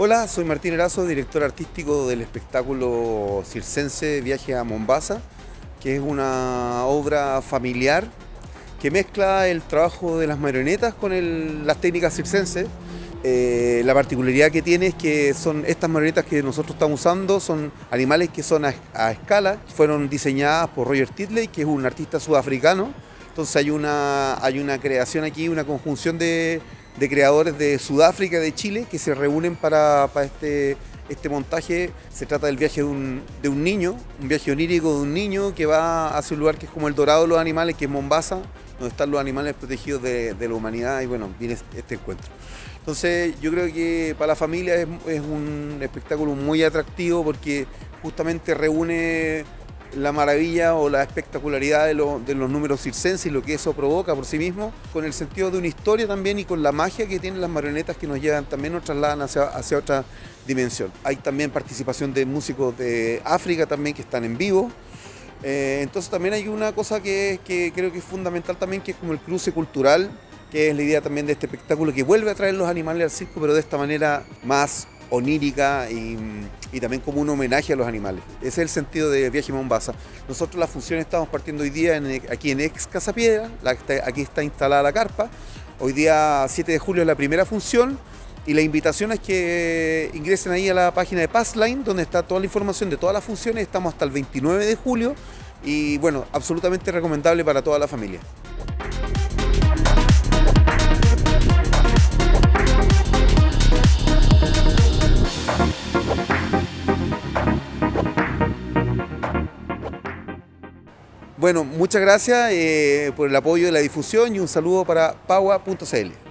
Hola, soy Martín Erazo, director artístico del espectáculo circense Viaje a Mombasa, que es una obra familiar que mezcla el trabajo de las marionetas con las técnicas circenses. Eh, la particularidad que tiene es que son estas marionetas que nosotros estamos usando son animales que son a, escala, fueron diseñadas por Roger Titley, que es un artista sudafricano. Entonces hay una, hay una creación aquí, una conjunción de, de creadores de Sudáfrica de Chile que se reúnen para, este, este montaje. Se trata del viaje de un, niño, un viaje onírico de un niño que va hacia un lugar que es como el dorado de los animales, que es Mombasa, donde están los animales protegidos de, la humanidad y bueno, viene este encuentro. Entonces yo creo que para la familia es, es un espectáculo muy atractivo porque justamente reúne la maravilla o la espectacularidad de, los números circenses y lo que eso provoca por sí mismo, con el sentido de una historia también y con la magia que tienen las marionetas que nos llevan, también nos trasladan hacia, otra dimensión. Hay también participación de músicos de África también que están en vivo. Eh, entonces también hay una cosa que, que creo que es fundamental también, que es como el cruce cultural, que es la idea también de este espectáculo que vuelve a traer los animales al circo, pero de esta manera más onírica y, también como un homenaje a los animales. Ese es el sentido de Viaje Mombasa. Nosotros la función estamos partiendo hoy día aquí en Ex Casa Piedra, aquí está instalada la carpa. Hoy día 7 de julio es la primera función y la invitación es que ingresen ahí a la página de Passline donde está toda la información de todas las funciones. Estamos hasta el 29 de julio y bueno, absolutamente recomendable para toda la familia. Bueno, muchas gracias eh, por el apoyo de la difusión y un saludo para paua.cl.